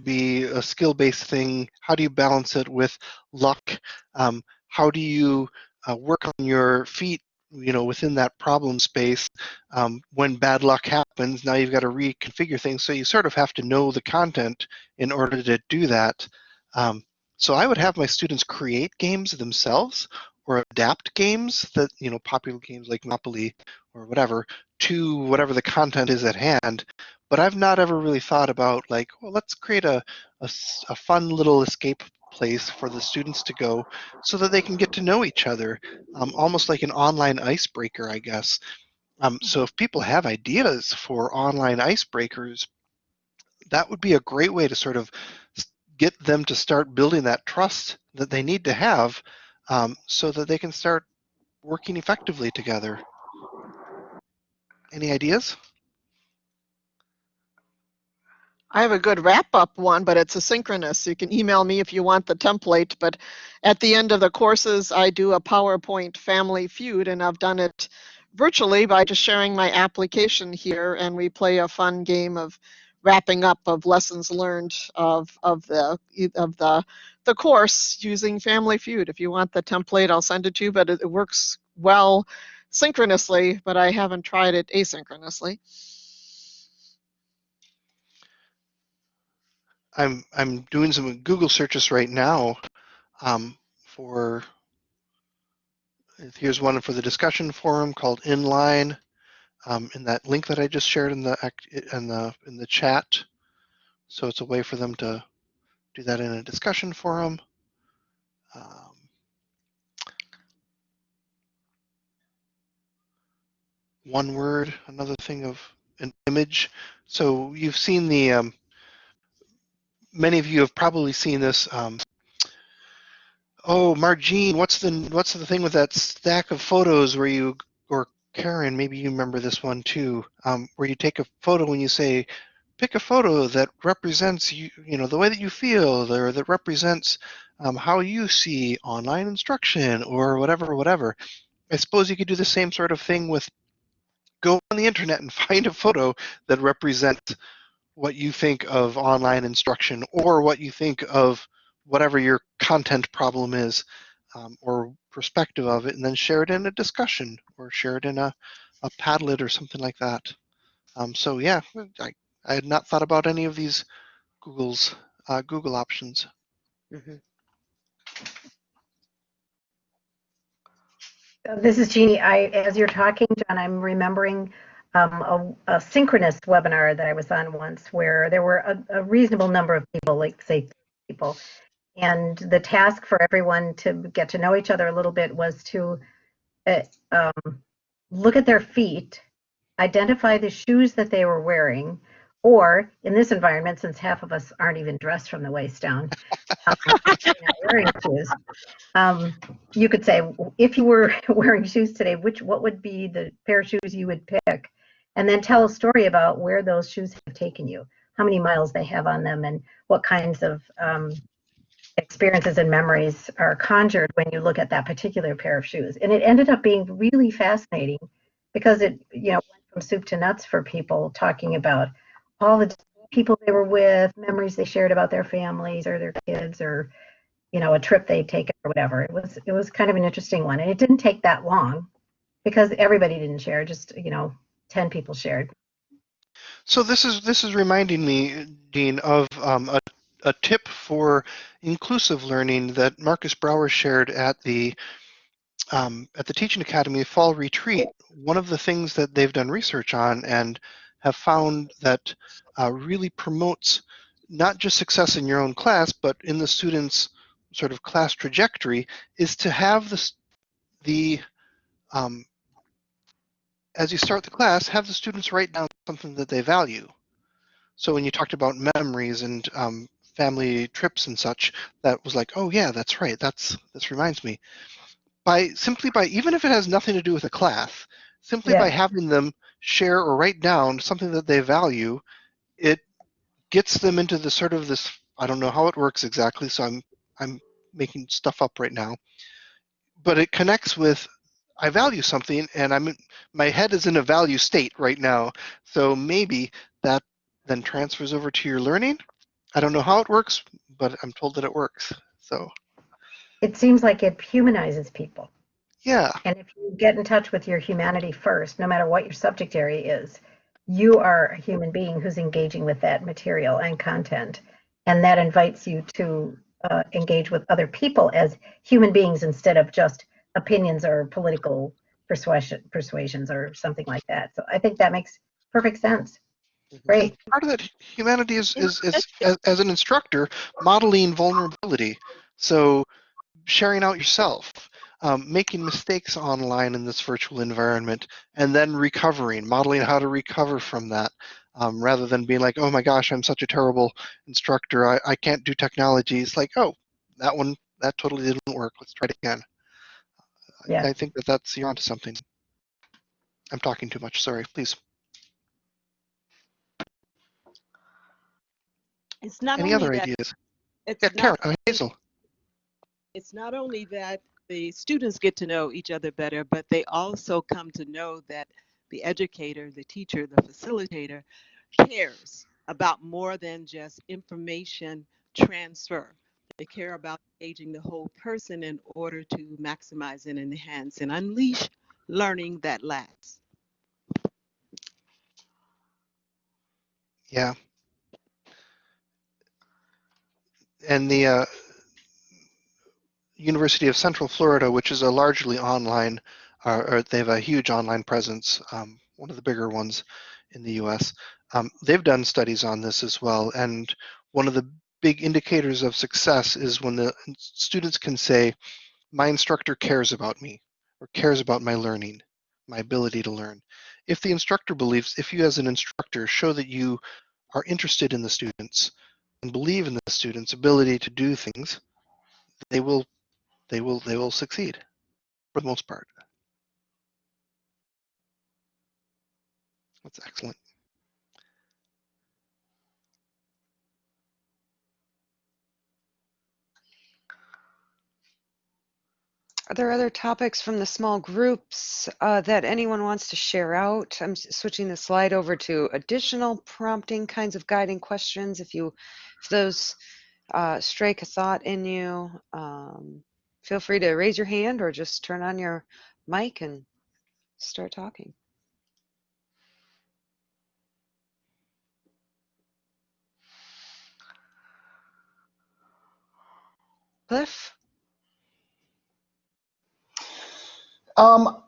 be a skill-based thing? How do you balance it with luck? Um, how do you uh, work on your feet you know within that problem space um, when bad luck happens now you've got to reconfigure things so you sort of have to know the content in order to do that um, so i would have my students create games themselves or adapt games that you know popular games like monopoly or whatever to whatever the content is at hand but i've not ever really thought about like well let's create a, a, a fun little escape place for the students to go so that they can get to know each other, um, almost like an online icebreaker, I guess. Um, so if people have ideas for online icebreakers, that would be a great way to sort of get them to start building that trust that they need to have um, so that they can start working effectively together. Any ideas? I have a good wrap up one, but it's asynchronous. You can email me if you want the template. But at the end of the courses, I do a PowerPoint family feud, and I've done it virtually by just sharing my application here, and we play a fun game of wrapping up of lessons learned of of the of the the course using Family Feud. If you want the template, I'll send it to you. But it, it works well synchronously, but I haven't tried it asynchronously. I'm I'm doing some Google searches right now um, for. Here's one for the discussion forum called Inline. Um, in that link that I just shared in the in the in the chat, so it's a way for them to do that in a discussion forum. Um, one word, another thing of an image. So you've seen the um, many of you have probably seen this. Um, oh, Margine, what's the what's the thing with that stack of photos where you or Karen, maybe you remember this one too, um, where you take a photo and you say, pick a photo that represents you, you know, the way that you feel, or that represents um, how you see online instruction, or whatever, whatever. I suppose you could do the same sort of thing with go on the internet and find a photo that represents what you think of online instruction or what you think of whatever your content problem is um, or perspective of it and then share it in a discussion or share it in a, a Padlet or something like that. Um, so yeah, I, I had not thought about any of these Google's uh, Google options. Mm -hmm. This is Jeannie. I, as you're talking, John, I'm remembering um, a, a, synchronous webinar that I was on once where there were a, a, reasonable number of people, like say people, and the task for everyone to get to know each other a little bit was to uh, um, look at their feet, identify the shoes that they were wearing, or in this environment, since half of us aren't even dressed from the waist down, um, wearing shoes, um, you could say, if you were wearing shoes today, which what would be the pair of shoes you would pick? And then tell a story about where those shoes have taken you, how many miles they have on them, and what kinds of um, experiences and memories are conjured when you look at that particular pair of shoes. And it ended up being really fascinating because it, you know, went from soup to nuts for people talking about all the people they were with, memories they shared about their families or their kids or you know a trip they'd taken or whatever. It was it was kind of an interesting one, and it didn't take that long because everybody didn't share. Just you know 10 people shared. So this is this is reminding me, Dean, of um, a, a tip for inclusive learning that Marcus Brower shared at the um, at the Teaching Academy Fall Retreat. One of the things that they've done research on and have found that uh, really promotes not just success in your own class, but in the students' sort of class trajectory, is to have the the um, as you start the class, have the students write down something that they value. So when you talked about memories and um, family trips and such, that was like, oh yeah, that's right. That's this reminds me. By simply by even if it has nothing to do with a class, simply yeah. by having them share or write down something that they value, it gets them into the sort of this. I don't know how it works exactly, so I'm I'm making stuff up right now. But it connects with I value something and I'm my head is in a value state right now. So maybe that then transfers over to your learning I don't know how it works, but I'm told that it works. So It seems like it humanizes people. yeah, And if you get in touch with your humanity first, no matter what your subject area is, you are a human being who's engaging with that material and content. And that invites you to uh, engage with other people as human beings instead of just opinions or political persuasion, persuasions or something like that. So I think that makes perfect sense. Great. part of that humanity is is, is as, as an instructor modeling vulnerability. So sharing out yourself, um, making mistakes online in this virtual environment, and then recovering, modeling how to recover from that, um, rather than being like, oh my gosh, I'm such a terrible instructor. I, I can't do technology. It's like, oh, that one that totally didn't work. Let's try it again. Yeah. I think that that's you're onto something. I'm talking too much. Sorry. Please. It's not Any only other that, ideas? it's Yeah, not, Karen, uh, Hazel. it's not only that the students get to know each other better, but they also come to know that the educator, the teacher, the facilitator cares about more than just information transfer. They care about engaging the whole person in order to maximize and enhance and unleash learning that lasts. Yeah. And the uh, University of Central Florida, which is a largely online, uh, or they have a huge online presence, um, one of the bigger ones in the US. Um, they've done studies on this as well. And one of the big indicators of success is when the students can say, my instructor cares about me or cares about my learning, my ability to learn. If the instructor believes, if you as an instructor show that you are interested in the students and believe in the students' ability to do things, they will they will they will succeed for the most part. That's excellent. Are there other topics from the small groups uh, that anyone wants to share out? I'm switching the slide over to additional prompting kinds of guiding questions. If you, if those uh, strike a thought in you, um, feel free to raise your hand or just turn on your mic and start talking. Cliff? Um,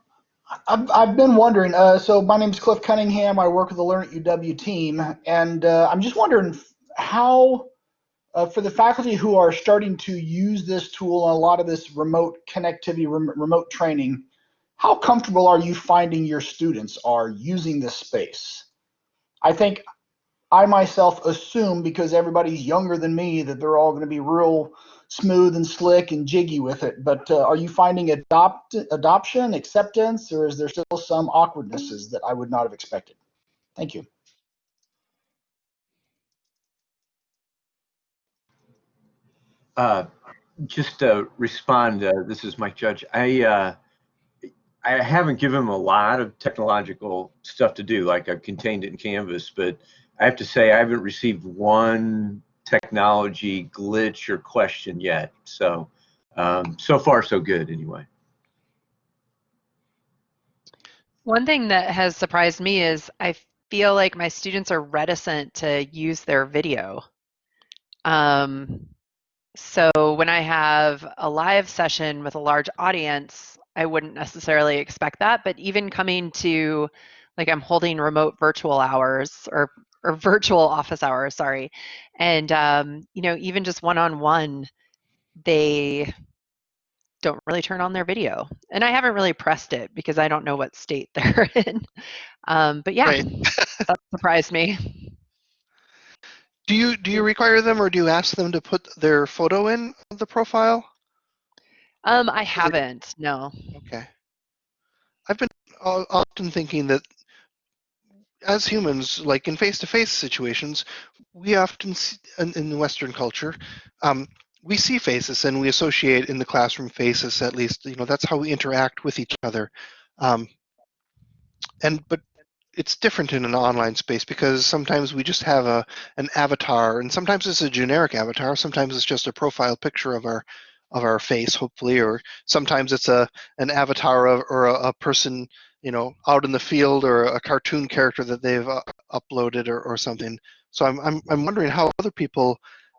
I've, I've been wondering. Uh, so my name is Cliff Cunningham. I work with the Learn at UW team, and uh, I'm just wondering how, uh, for the faculty who are starting to use this tool and a lot of this remote connectivity, rem- remote training, how comfortable are you finding your students are using this space? I think I myself assume because everybody's younger than me that they're all going to be real smooth and slick and jiggy with it. But uh, are you finding adopt adoption, acceptance, or is there still some awkwardnesses that I would not have expected? Thank you. Uh, just to respond, uh, this is Mike Judge. I uh, I haven't given him a lot of technological stuff to do, like I've contained it in Canvas, but I have to say I haven't received one technology glitch or question yet. So um, so far so good anyway. One thing that has surprised me is I feel like my students are reticent to use their video. Um, so when I have a live session with a large audience, I wouldn't necessarily expect that, but even coming to like I'm holding remote virtual hours or or virtual office hours, sorry. And um, you know, even just one-on-one, they don't really turn on their video. And I haven't really pressed it because I don't know what state they're in. Um, but yeah, Right. that surprised me. Do you do you require them or do you ask them to put their photo in the profile? Um, I haven't, no. Okay. I've been often thinking that as humans, like in face-to-face situations, we often see, in, in Western culture, um, we see faces and we associate in the classroom faces. At least, you know, that's how we interact with each other. Um, and but it's different in an online space because sometimes we just have a an avatar and sometimes it's a generic avatar sometimes it's just a profile picture of our of our face hopefully or sometimes it's a an avatar of, or a, a person you know out in the field or a cartoon character that they've uh, uploaded or, or something so I'm, I'm i'm wondering how other people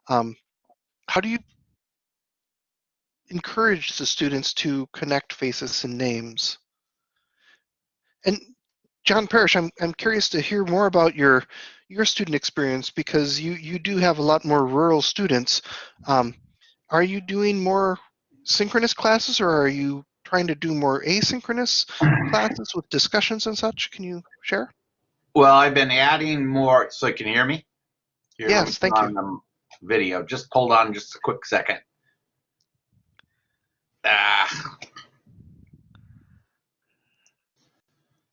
um, how do you encourage the students to connect faces and names and John Parrish, I'm I'm curious to hear more about your your student experience because you you do have a lot more rural students. Um, are you doing more synchronous classes or are you trying to do more asynchronous classes with discussions and such? Can you share? Well, I've been adding more. So can you hear me? Here, Yes, thank you. the Video. Just hold on just a quick second. Ah.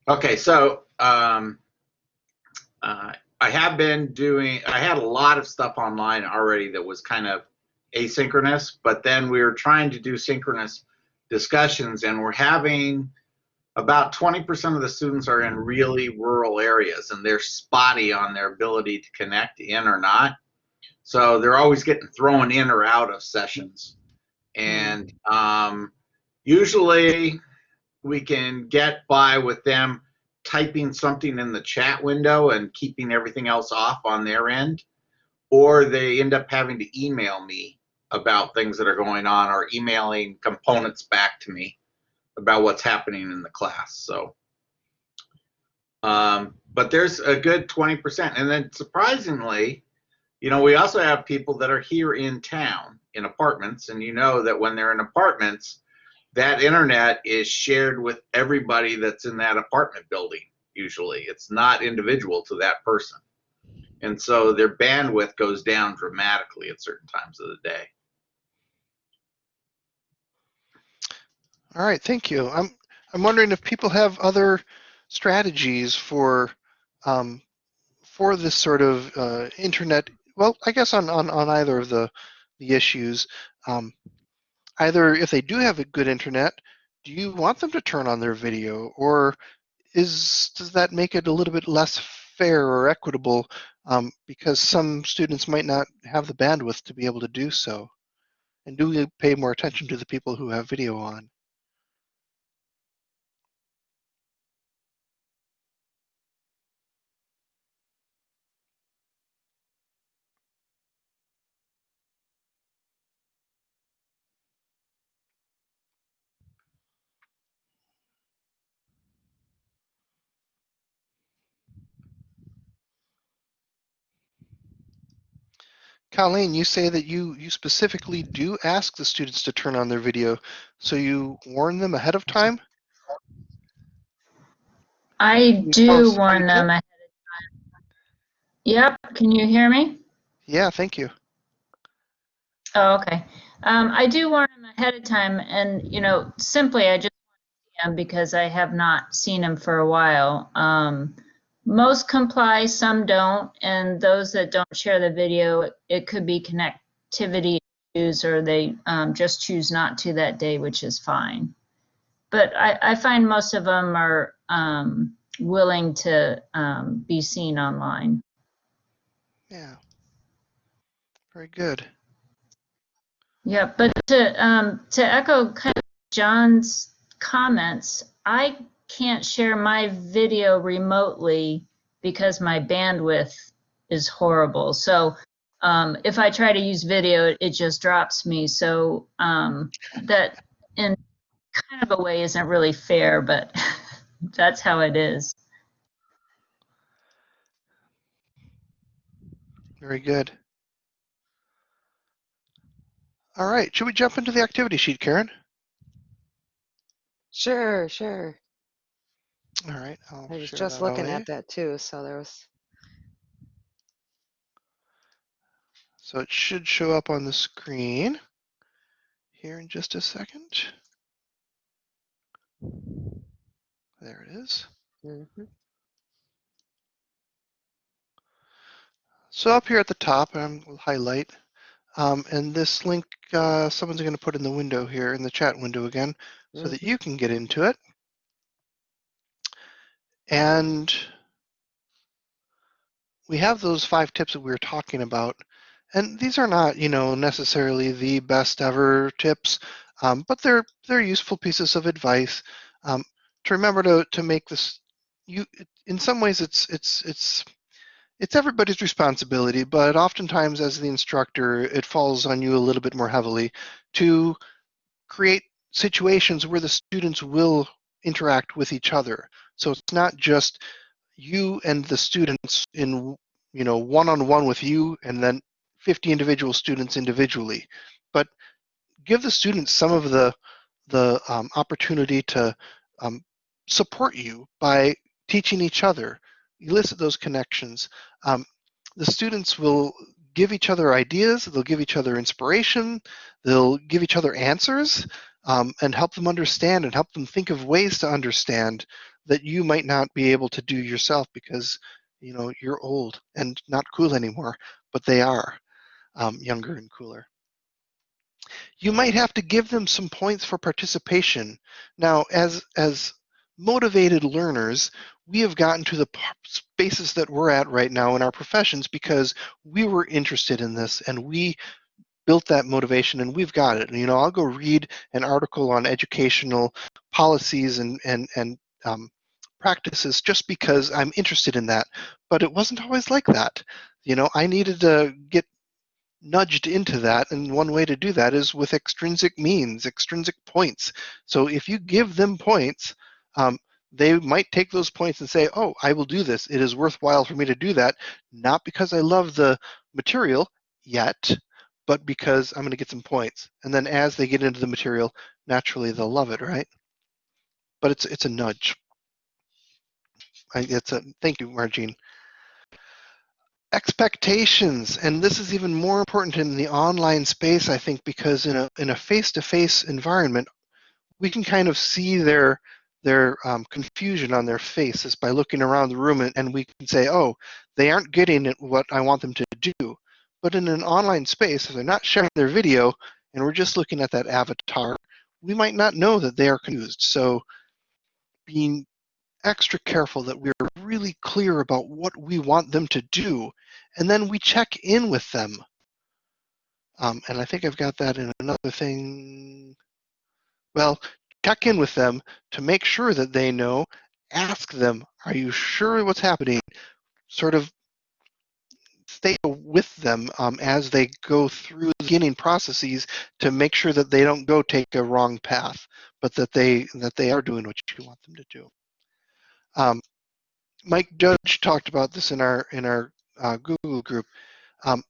Okay, so um, uh, I have been doing, I had a lot of stuff online already that was kind of asynchronous, but then we were trying to do synchronous discussions and we're having about 20% of the students are in really rural areas and they're spotty on their ability to connect in or not. So they're always getting thrown in or out of sessions. And um, usually we can get by with them typing something in the chat window and keeping everything else off on their end, or they end up having to email me about things that are going on or emailing components back to me about what's happening in the class. So, um, but there's a good 20%. And then surprisingly, you know, we also have people that are here in town in apartments, and you know that when they're in apartments, that internet is shared with everybody that's in that apartment building usually it's not individual to that person and so their bandwidth goes down dramatically at certain times of the day All right, thank you. I'm I'm wondering if people have other strategies for um, for this sort of uh, internet. Well, I guess on, on, on either of the the issues, um, either if they do have a good internet, do you want them to turn on their video, or is does that make it a little bit less fair or equitable um, because some students might not have the bandwidth to be able to do so? And do we pay more attention to the people who have video on? Colleen, you say that you, you specifically do ask the students to turn on their video, so you warn them ahead of time? I do warn them ahead of time. Yep, can you hear me? Yeah, thank you. Oh, okay. Um, I do warn them ahead of time and, you know, simply I just want to see them because I have not seen them for a while. Um, most comply, some don't, and those that don't share the video, it, it could be connectivity issues or they um, just choose not to that day, which is fine. But I, I find most of them are um, willing to um, be seen online. Yeah. Very good. Yeah, but to um, to echo kind of John's comments, I can't share my video remotely because my bandwidth is horrible. So um, if I try to use video, it just drops me. So um, that in kind of a way isn't really fair, but that's how it is. Very good. All right, should we jump into the activity sheet, Karen? Sure, sure. All right, I'll I was share just that looking away. at that too, so there was. So it should show up on the screen here in just a second. There it is. mhm. So up here at the top, um, we'll highlight, um, and this link, uh, someone's going to put in the window here, in the chat window again, so that you can get into it. And we have those five tips that we were talking about. And these are not, you know, necessarily the best ever tips, um, but they're they're useful pieces of advice um, to remember to to make this. You, in some ways, it's it's it's it's everybody's responsibility, but oftentimes as the instructor, it falls on you a little bit more heavily to create situations where the students will interact with each other. So it's not just you and the students in you know one-on-one with you and then 50 individual students individually, but give the students some of the the um, opportunity to um, support you by teaching each other elicit those connections. Um, the students will give each other ideas, they'll give each other inspiration, they'll give each other answers, um, and help them understand and help them think of ways to understand that you might not be able to do yourself because you know you're old and not cool anymore, but they are um, younger and cooler. You might have to give them some points for participation. Now, as as motivated learners, we have gotten to the spaces that we're at right now in our professions because we were interested in this and we built that motivation and we've got it. And, You know, I'll go read an article on educational policies and and and um, practices just because I'm interested in that. But it wasn't always like that. You know, I needed to get nudged into that and one way to do that is with extrinsic means extrinsic points so if you give them points um, they might take those points and say, oh, I will do this. It is worthwhile for me to do that, not because I love the material yet, but because I'm going to get some points. And then as they get into the material, naturally they'll love it, right? But it's it's a nudge. I, it's a thank you, Margine. Expectations, and this is even more important in the online space, I think, because in a in a face-to-face -face environment, we can kind of see their their um, confusion on their faces by looking around the room and, and we can say, oh, they aren't getting what I want them to do. But in an online space, if they're not sharing their video and we're just looking at that avatar, we might not know that they are confused. So being extra careful that we're really clear about what we want them to do, and then we check in with them. Um, and I think I've got that in another thing. Well, check in with them to make sure that they know. Ask them, are you sure what's happening? Sort of stay with them um, as they go through the beginning processes to make sure that they don't go take a wrong path, but that they that they are doing what you want them to do. Um, Mike Judge talked about this in our in our uh, Google group. Um,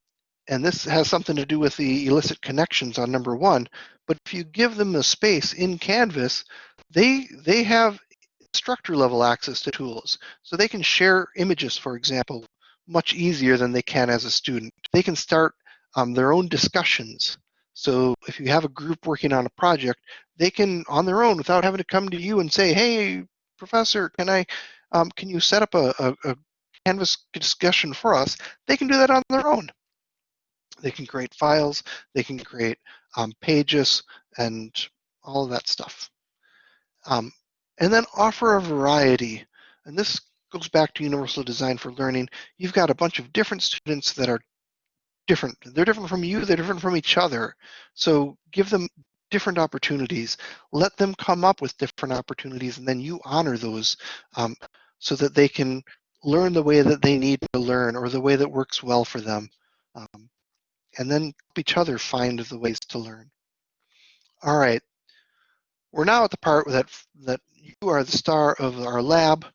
and this has something to do with the elicit connections on number one. But if you give them the space in Canvas, they they have structure level access to tools. So they can share images, for example, much easier than they can as a student. They can start um, their own discussions. So if you have a group working on a project, they can, on their own, without having to come to you and say, "Hey, professor, can I, um, can you set up a, a, a Canvas discussion for us?" They can do that on their own. They can create files, they can create um, pages, and all of that stuff. Um, and then offer a variety. And this goes back to Universal Design for Learning. You've got a bunch of different students that are different. They're different from you, they're different from each other. So give them different opportunities. Let them come up with different opportunities, and then you honor those um, so that they can learn the way that they need to learn or the way that works well for them. Um, and then help each other find the ways to learn. All right, we're now at the part that, that you are the star of our lab,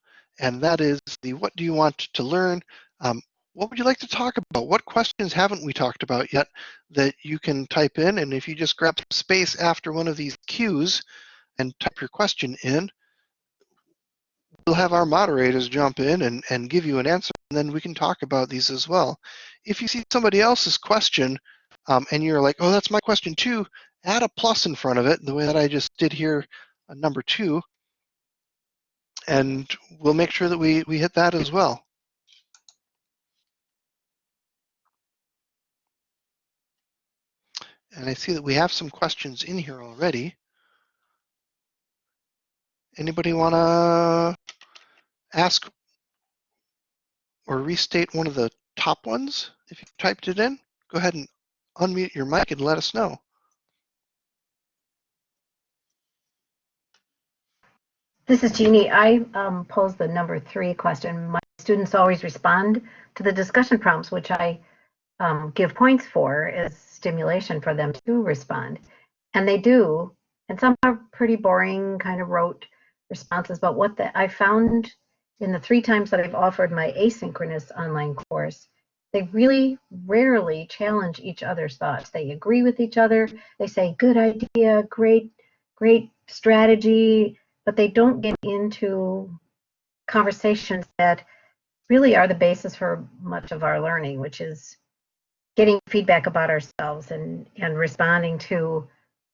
and that is the what do you want to learn? Um, what would you like to talk about? What questions haven't we talked about yet that you can type in? And if you just grab space after one of these cues and type your question in, we'll have our moderators jump in and, and give you an answer, and then we can talk about these as well. If you see somebody else's question um, and you're like, oh, that's my question too, add a plus in front of it, the way that I just did here, uh, number two, and we'll make sure that we, we hit that as well. And I see that we have some questions in here already. Anybody want to ask or restate one of the top ones if you typed it in? Go ahead and unmute your mic and let us know. This is Jeannie. I um, posed the number three question. My students always respond to the discussion prompts, which I um, give points for as stimulation for them to respond. And they do. And some are pretty boring, kind of rote responses. But what the, I found in the three times that I've offered my asynchronous online course, they really rarely challenge each other's thoughts. They agree with each other. They say, good idea, great, great strategy, but they don't get into conversations that really are the basis for much of our learning, which is getting feedback about ourselves and, and responding to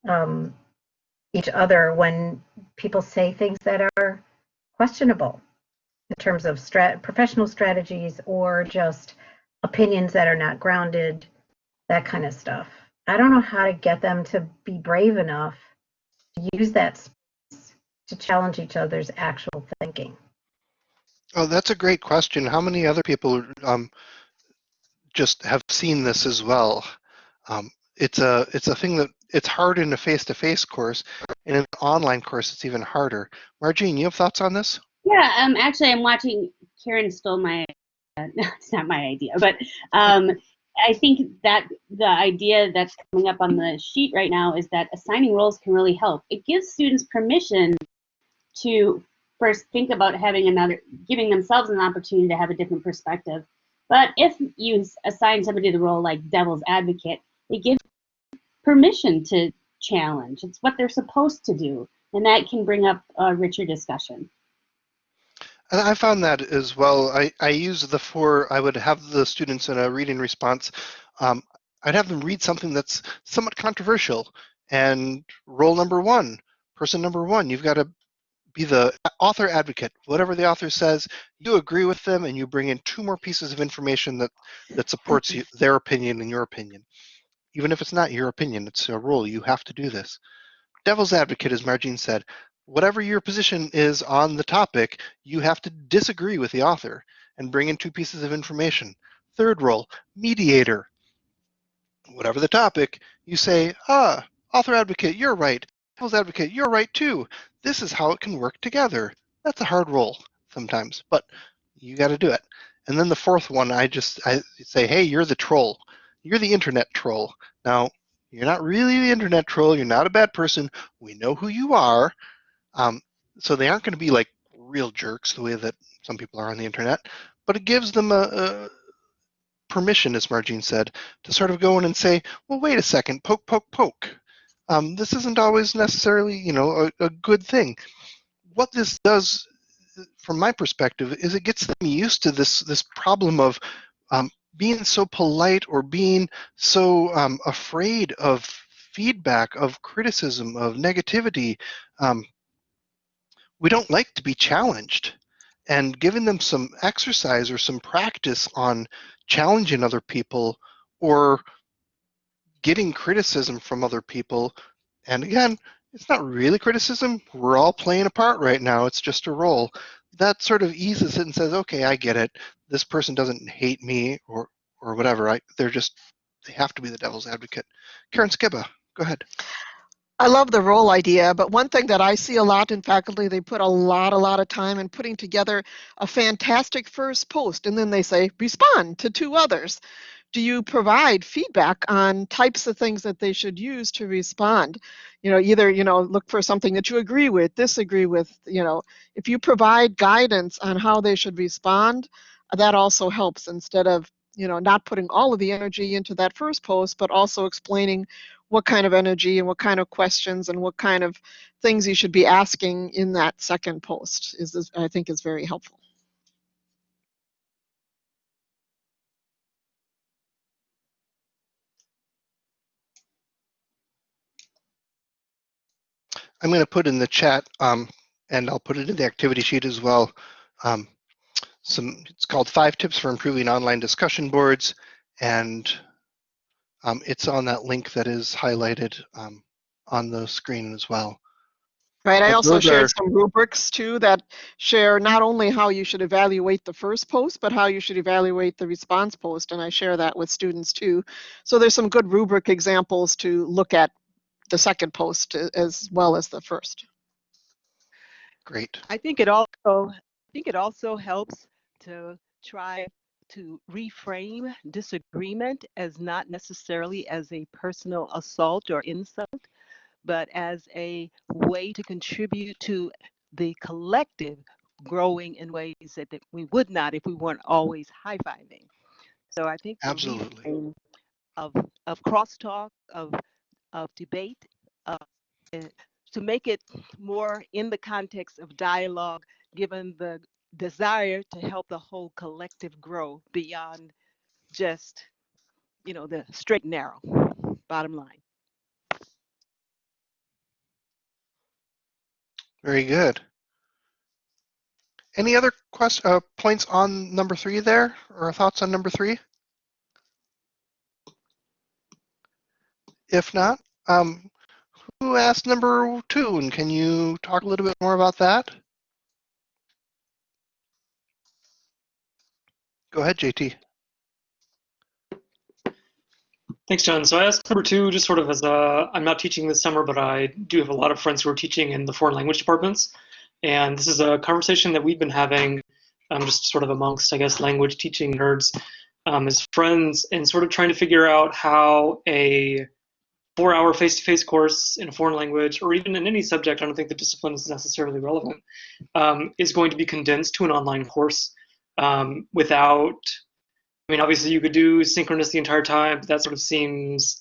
um, each other when people say things that are questionable in terms of strat professional strategies or just opinions that are not grounded, that kind of stuff. I don't know how to get them to be brave enough to use that to challenge each other's actual thinking. Oh, that's a great question. How many other people um, just have seen this as well? Um, it's a it's a thing that it's hard in a face-to-face course, and in an online course, it's even harder. Margine, you have thoughts on this? Yeah, um, actually, I'm watching. Karen stole my. Uh, no, it's not my idea, but um, I think that the idea that's coming up on the sheet right now is that assigning roles can really help. It gives students permission to first think about having another, giving themselves an opportunity to have a different perspective. But if you assign somebody the role like devil's advocate, it gives permission to challenge. It's what they're supposed to do, and that can bring up a richer discussion. And I found that as well. I, I use the four, I would have the students in a reading response. Um, I'd have them read something that's somewhat controversial. And role number one, person number one, you've got to be the author advocate. Whatever the author says, you agree with them and you bring in two more pieces of information that, that supports you, their opinion and your opinion. Even if it's not your opinion, it's a rule. You have to do this. Devil's advocate, as Margine said, whatever your position is on the topic, you have to disagree with the author and bring in two pieces of information. Third role, mediator. Whatever the topic, you say, ah, author advocate, you're right. Advocate, you're right too. This is how it can work together. That's a hard role sometimes, but you got to do it. And then the fourth one, I just I say, hey, you're the troll. You're the internet troll. Now, you're not really the internet troll. You're not a bad person. We know who you are. Um, so they aren't going to be like real jerks the way that some people are on the internet, but it gives them a, a permission, as Margine said, to sort of go in and say, well, wait a second, poke, poke, poke. Um, this isn't always necessarily, you know, a, a good thing. What this does, from my perspective, is it gets them used to this this problem of um, being so polite or being so um, afraid of feedback, of criticism, of negativity. Um, we don't like to be challenged. And giving them some exercise or some practice on challenging other people or getting criticism from other people. And again, it's not really criticism. We're all playing a part right now. It's just a role. That sort of eases it and says, okay, I get it. This person doesn't hate me or or whatever. I, they're just they have to be the devil's advocate. Karen Skiba, go ahead. I love the role idea, but one thing that I see a lot in faculty, they put a lot, a lot of time in putting together a fantastic first post, and then they say, respond to two others. Do you provide feedback on types of things that they should use to respond? You know, either, you know, look for something that you agree with, disagree with, you know, if you provide guidance on how they should respond, uh, that also helps instead of you know, not putting all of the energy into that first post, but also explaining what kind of energy and what kind of questions and what kind of things you should be asking in that second post is, I think, is very helpful. I'm going to put in the chat, um, and I'll put it in the activity sheet as well. Um, some, it's called Five Tips for Improving Online Discussion Boards, and um, it's on that link that is highlighted um, on the screen as well. Right. I also those shared are- some rubrics too that share not only how you should evaluate the first post, but how you should evaluate the response post. And I share that with students too. So there's some good rubric examples to look at the second post as well as the first. Great. I think it also I think it also helps to try to reframe disagreement as not necessarily as a personal assault or insult, but as a way to contribute to the collective growing in ways that, that we would not if we weren't always high-fiving. So I think Absolutely. reframe of of crosstalk, of of debate, uh, eh, to make it more in the context of dialogue, given the desire to help the whole collective grow beyond just, you know, the straight narrow. Bottom line. Very good. Any other quest, uh, points on number three there, or thoughts on number three? If not, um, who asked number two, and can you talk a little bit more about that? Go ahead, JT. Thanks, John. So I asked number two, just sort of as a, I'm not teaching this summer, but I do have a lot of friends who are teaching in the foreign language departments. And this is a conversation that we've been having um, just sort of amongst, I guess, language teaching nerds um, as friends and sort of trying to figure out how a four hour face to face course in a foreign language or even in any subject, I don't think the discipline is necessarily relevant, um, is going to be condensed to an online course um, without I mean, obviously you could do synchronous the entire time, but that sort of seems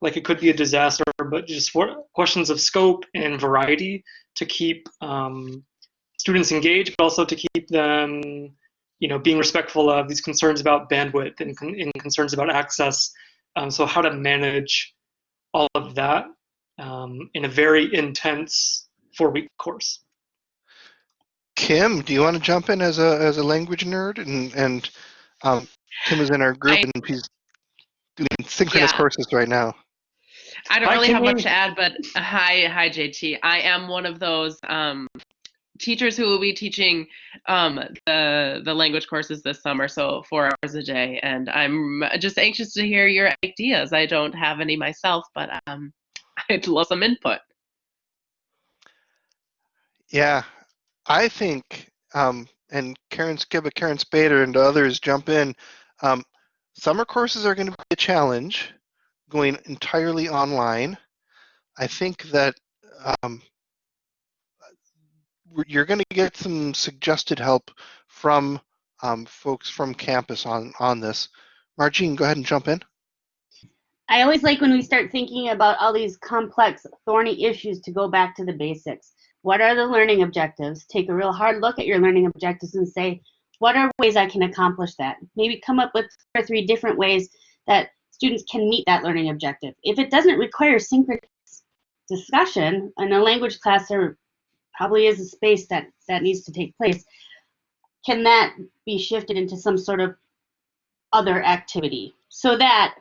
like it could be a disaster. But just for questions of scope and variety to keep um, students engaged, but also to keep them, you know, being respectful of these concerns about bandwidth and, and concerns about access. Um, so how to manage all of that um, in a very intense four-week course. Kim, do you want to jump in as a as a language nerd? And and um, Kim is in our group, I- and he's doing synchronous Yeah. courses right now. I don't Hi, really have much to add, but uh, hi, hi, JT. I am one of those um, teachers who will be teaching um, the the language courses this summer, so four hours a day, and I'm just anxious to hear your ideas. I don't have any myself, but um, I'd love some input. Yeah, I think, um, and Karen Skiba, Karen Spader, and others jump in. Um, summer courses are going to be a challenge, going entirely online. I think that um, you're going to get some suggested help from um, folks from campus on on this. Margine, go ahead and jump in. I always like when we start thinking about all these complex, thorny issues to go back to the basics. What are the learning objectives? Take a real hard look at your learning objectives and say, what are ways I can accomplish that? Maybe come up with two or three different ways that students can meet that learning objective. If it doesn't require synchronous discussion in a language class, there probably is a space that that needs to take place. Can that be shifted into some sort of other activity so that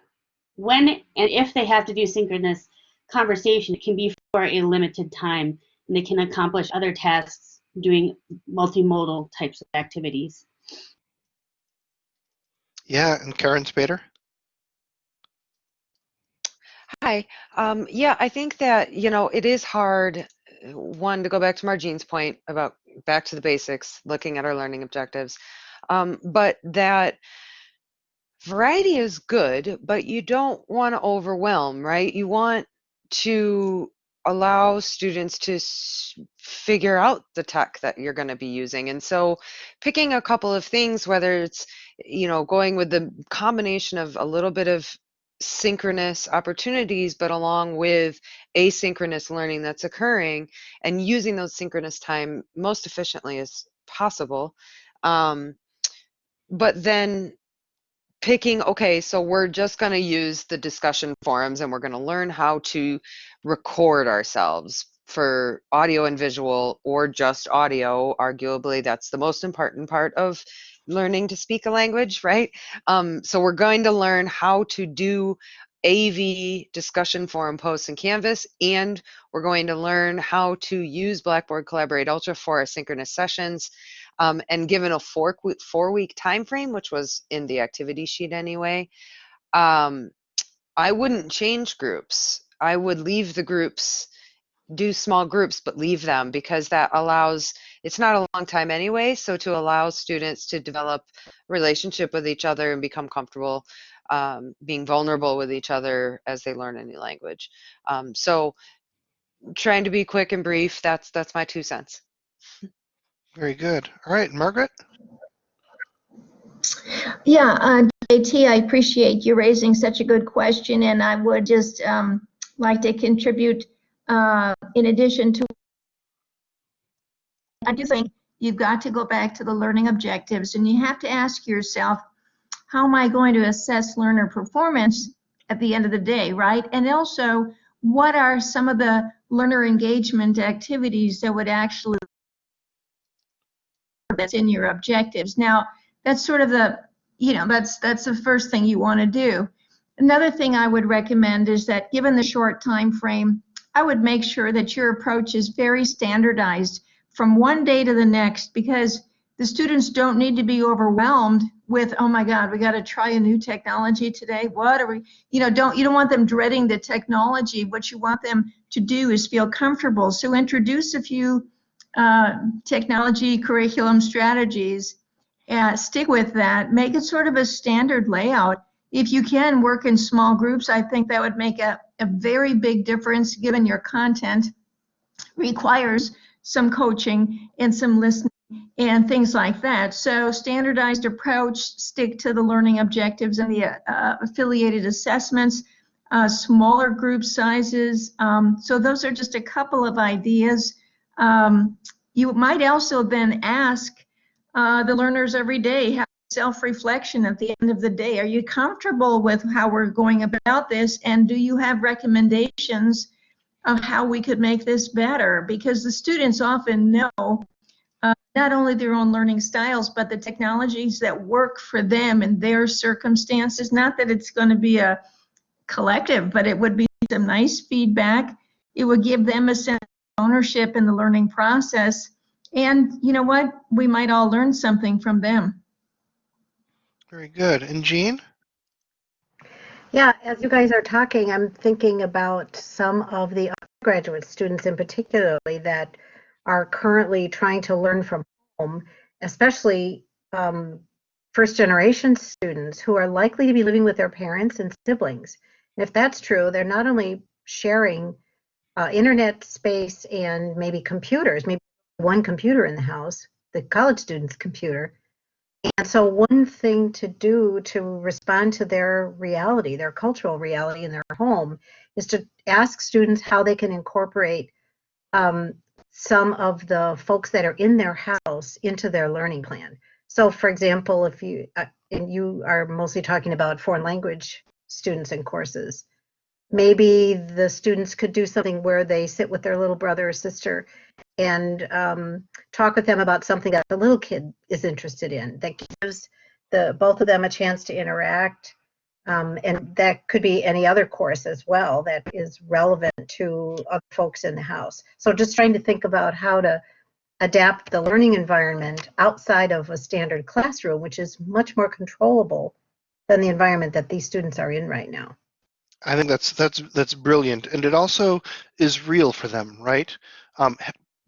when and if they have to do synchronous conversation, it can be for a limited time and they can accomplish other tasks doing multimodal types of activities. Yeah, and Karen Spader. Hi. Um, yeah, I think that, you know, it is hard, one, to go back to Margine's point about back to the basics, looking at our learning objectives, um, but that variety is good, but you don't want to overwhelm, right? You want to allow students to figure out the tech that you're going to be using. And so picking a couple of things, whether it's, you know, going with the combination of a little bit of synchronous opportunities, but along with asynchronous learning that's occurring and using those synchronous time most efficiently as possible. Um, but then picking, okay, so we're just going to use the discussion forums and we're going to learn how to record ourselves for audio and visual or just audio. Arguably, that's the most important part of learning to speak a language, right? Um, so we're going to learn how to do AV discussion forum posts in Canvas, and we're going to learn how to use Blackboard Collaborate Ultra for asynchronous sessions. Um, and given a four, four week time frame, which was in the activity sheet anyway, um, I wouldn't change groups. I would leave the groups, do small groups, but leave them because that allows, it's not a long time anyway. So to allow students to develop relationship with each other and become comfortable um, being vulnerable with each other as they learn a new language. Um, so trying to be quick and brief, that's, that's my two cents. Very good. All right, Margaret? Yeah, uh, JT, I appreciate you raising such a good question, and I would just um, like to contribute uh, in addition to. I do think you've got to go back to the learning objectives, and you have to ask yourself, how am I going to assess learner performance at the end of the day, right? And also, what are some of the learner engagement activities that would actually that's in your objectives. Now, that's sort of the, you know, that's that's the first thing you want to do. Another thing I would recommend is that given the short time frame, I would make sure that your approach is very standardized from one day to the next because the students don't need to be overwhelmed with, oh my God, we got to try a new technology today. What are we, you know, don't, you don't want them dreading the technology. What you want them to do is feel comfortable. So introduce a few uh, technology curriculum strategies and stick with that. Make it sort of a standard layout. If you can work in small groups, I think that would make a, a very big difference given your content requires some coaching and some listening and things like that. So standardized approach, stick to the learning objectives and the uh, affiliated assessments, uh, smaller group sizes. Um, so those are just a couple of ideas. Um, you might also then ask uh, the learners every day, have self-reflection at the end of the day. Are you comfortable with how we're going about this? And do you have recommendations of how we could make this better? Because the students often know uh, not only their own learning styles, but the technologies that work for them and their circumstances. Not that it's going to be a collective, but it would be some nice feedback. It would give them a sense of ownership in the learning process. And you know what? We might all learn something from them. Very good. And Jean? Yeah, as you guys are talking, I'm thinking about some of the undergraduate students in particularly that are currently trying to learn from home, especially um, first generation students who are likely to be living with their parents and siblings. And if that's true, they're not only sharing uh, internet space and maybe computers, maybe one computer in the house, the college student's computer, and so, one thing to do to respond to their reality, their cultural reality in their home, is to ask students how they can incorporate um, some of the folks that are in their house into their learning plan. So, for example, if you uh, and you are mostly talking about foreign language students and courses, maybe the students could do something where they sit with their little brother or sister and um, talk with them about something that the little kid is interested in that gives the both of them a chance to interact um, and that could be any other course as well that is relevant to other folks in the house. So just trying to think about how to adapt the learning environment outside of a standard classroom which is much more controllable than the environment that these students are in right now. I think that's that's that's brilliant, and it also is real for them, right? Um,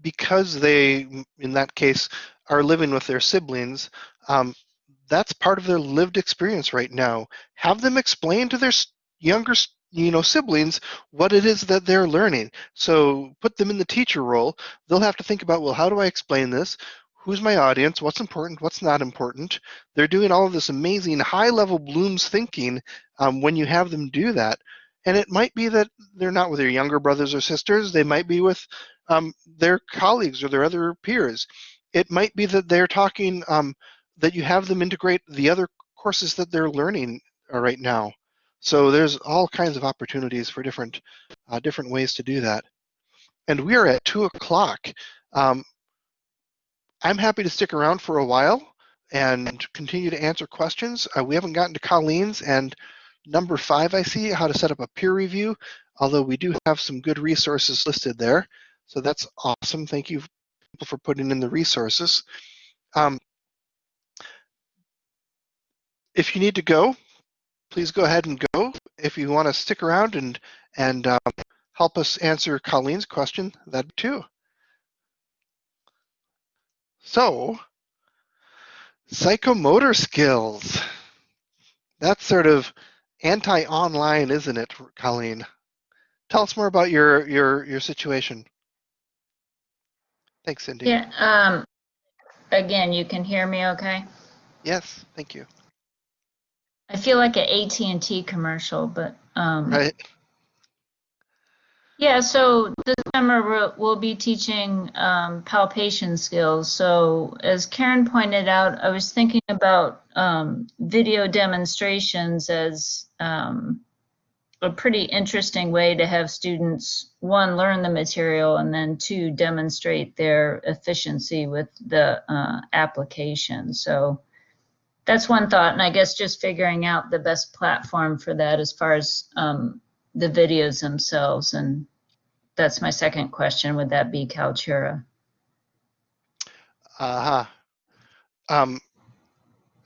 because they, in that case, are living with their siblings. Um, that's part of their lived experience right now. Have them explain to their younger, you know, siblings what it is that they're learning. So put them in the teacher role. They'll have to think about, well, how do I explain this? who's my audience, what's important, what's not important. They're doing all of this amazing high level Bloom's thinking um, when you have them do that. And it might be that they're not with their younger brothers or sisters, they might be with um, their colleagues or their other peers. It might be that they're talking, um, that you have them integrate the other courses that they're learning uh, right now. So there's all kinds of opportunities for different, uh, different ways to do that. And we are at two o'clock. Um, I'm happy to stick around for a while and continue to answer questions. Uh, we haven't gotten to Colleen's, and number five I see, how to set up a peer review, although we do have some good resources listed there. So that's awesome. Thank you people for putting in the resources. Um, if you need to go, please go ahead and go. If you want to stick around and, and um, help us answer Colleen's question, that too. So, psychomotor skills. That's sort of anti-online, isn't it, Colleen? Tell us more about your your your situation. Thanks, Cindy. Yeah, um, again, you can hear me okay? Yes, thank you. I feel like an AT&T commercial, but, um, Right. Yeah, so this summer we'll, be teaching um, palpation skills. So as Karen pointed out, I was thinking about um, video demonstrations as um, a pretty interesting way to have students, one, learn the material, and then two, demonstrate their efficiency with the uh, application. So that's one thought, and I guess just figuring out the best platform for that as far as um, the videos themselves. And that's my second question. Would that be Kaltura? Uh-huh. Um,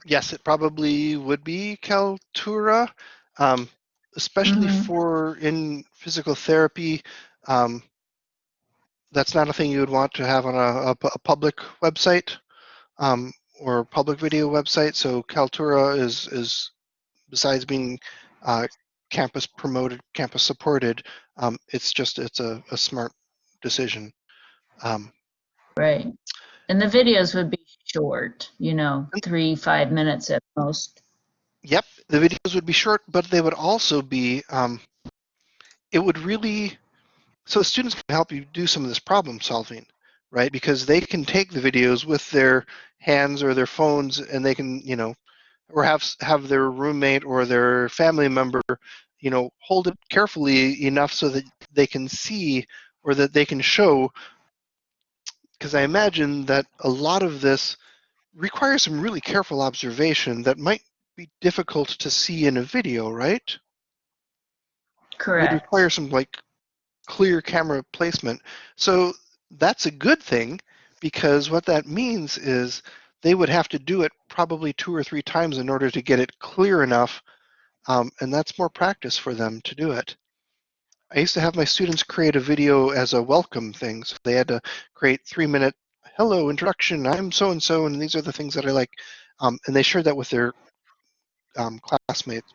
yes, it probably would be Kaltura, um, especially Mhm. for in physical therapy. Um, that's not a thing you would want to have on a, a a public website um, or public video website. So Kaltura is is besides being uh, campus promoted, campus supported, um, it's just it's a, a smart decision. Um, Right. And the videos would be short, you know, three, five minutes at most. Yep, the videos would be short, but they would also be, um, it would really, so students can help you do some of this problem solving, right? Because they can take the videos with their hands or their phones and they can, you know, or have, have their roommate or their family member, you know, hold it carefully enough so that they can see or that they can show. Because I imagine that a lot of this requires some really careful observation that might be difficult to see in a video, right? Correct. require some like clear camera placement. So that's a good thing because what that means is they would have to do it probably two or three times in order to get it clear enough, um, and that's more practice for them to do it. I used to have my students create a video as a welcome thing, so they had to create three minute hello introduction. I'm so and so, and these are the things that I like, um, and they shared that with their um, classmates.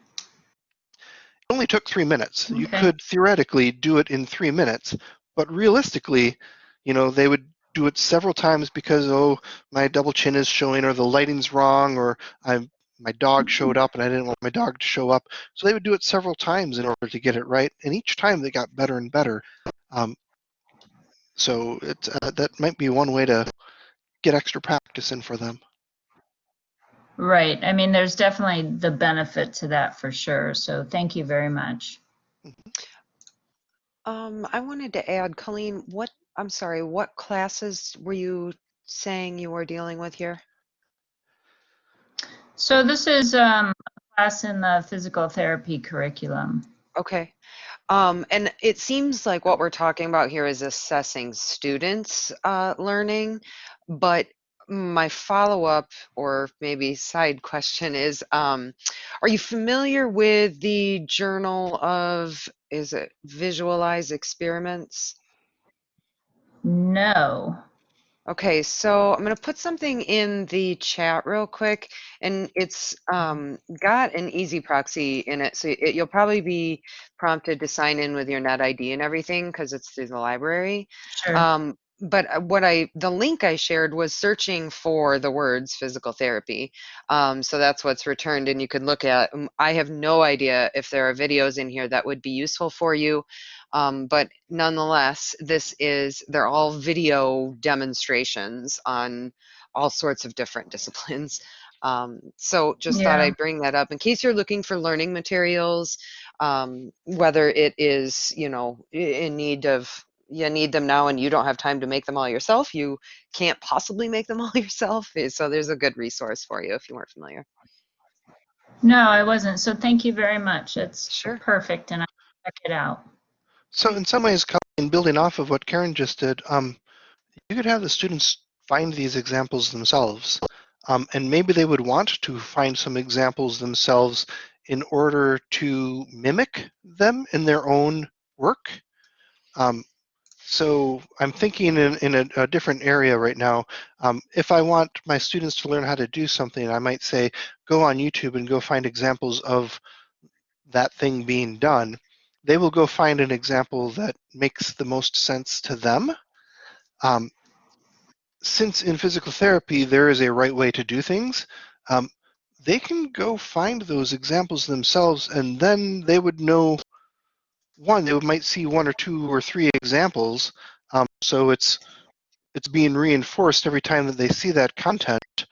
It only took three minutes. You could theoretically do it in three minutes, but realistically, you know, they would do it several times because oh, my double chin is showing, or the lighting's wrong, or I'm my dog showed up and I didn't want my dog to show up. So they would do it several times in order to get it right, and each time they got better and better. Um, so it uh, that might be one way to get extra practice in for them. Right. I mean, there's definitely the benefit to that for sure. So thank you very much. Um, I wanted to add, Colleen, what, I'm sorry, what classes were you saying you were dealing with here? So this is um, a class in the physical therapy curriculum. Okay. Um, and it seems like what we're talking about here is assessing students' uh, learning, but my follow-up or maybe side question is, um, are you familiar with the Journal of, is it Visualize Experiments? No. Okay, so I'm going to put something in the chat real quick, and it's um, got an EZproxy in it. So it, you'll probably be prompted to sign in with your NetID and everything because it's through the library. Sure. Um, but uh, what I, the link I shared was searching for the words physical therapy. Um, so that's what's returned, and you could look at. um, I have no idea if there are videos in here that would be useful for you. Um, but nonetheless, this is, they're all video demonstrations on all sorts of different disciplines. Um, so just thought I'd bring that up in case you're looking for learning materials, um, whether it is, you know, in need of, you need them now and you don't have time to make them all yourself, you can't possibly make them all yourself. eh, So there's a good resource for you if you weren't familiar. No, I wasn't. So thank you very much. It's Sure. perfect, and I'll check it out. So in some ways, Colleen, building off of what Karen just did, um, you could have the students find these examples themselves. Um, and maybe they would want to find some examples themselves in order to mimic them in their own work. Um, so I'm thinking in, in a, a different area right now. Um, if I want my students to learn how to do something, I might say, go on YouTube and go find examples of that thing being done. They will go find an example that makes the most sense to them. Um, since in physical therapy there is a right way to do things, um, they can go find those examples themselves and then they would know one they might see one or two or three examples um, so it's it's being reinforced every time that they see that content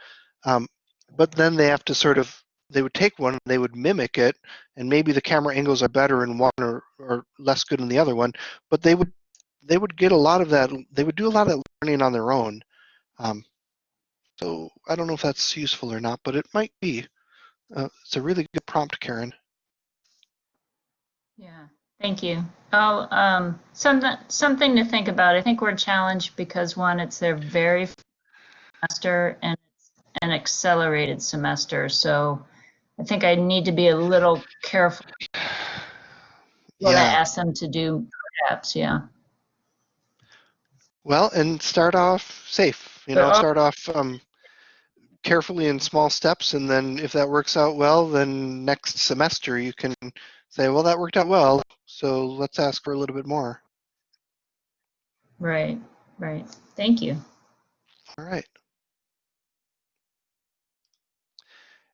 um, but then they have to sort of they would take one they would mimic it and maybe the camera angles are better in one or, or less good in the other one but they would they would get a lot of that they would do a lot of learning on their own um, so I don't know if that's useful or not, but it might be. Uh, it's a really good prompt, Karen. Yeah, thank you. Oh, um, something something to think about. I think we're challenged because one, it's their very first semester and it's an accelerated semester. So I think I need to be a little careful what I ask them to do. Perhaps, yeah. Well, and start off safe. You know, start off um, carefully in small steps, and then if that works out well, then next semester you can say, well, that worked out well, so let's ask for a little bit more. Right, right. Thank you. All right.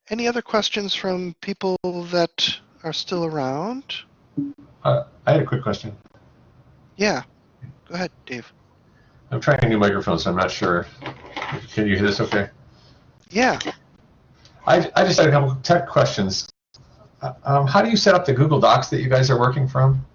Any other questions from people that are still around? Uh, I had a quick question. Yeah, go ahead, Dave. I'm trying a new microphone, so I'm not sure. Can you hear this okay? Yeah. I, I just had a couple tech questions. Uh, Um, how do you set up the Google Docs that you guys are working from?